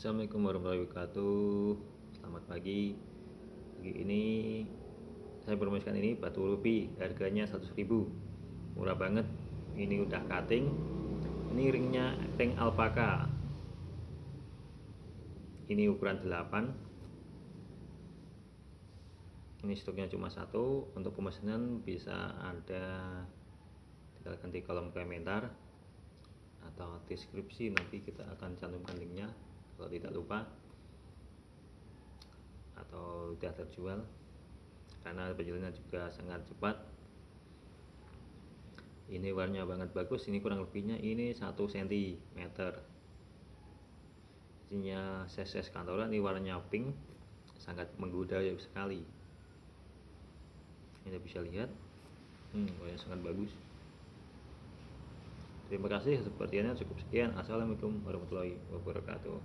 Assalamualaikum warahmatullahi wabarakatuh. Selamat pagi. Pagi ini Saya promosikan ini batu ruby Harganya 100 ribu. Murah banget. Ini udah cutting. Ini ringnya ring alpaka. Ini ukuran 8 Ini stoknya cuma satu. Untuk pemesanan bisa ada Tinggal ganti kolom komentar atau deskripsi. Nanti kita akan cantumkan linknya lupa. Atau sudah terjual. Karena penjualannya juga sangat cepat. Ini warnanya banget bagus. Ini kurang lebihnya ini 1 cm isinya ses kantoran ini warnanya pink. Sangat menggoda sekali. Ini bisa lihat. Hmm, warnanya sangat bagus. Terima kasih. Sepertinya cukup sekian. Assalamualaikum warahmatullahi wabarakatuh.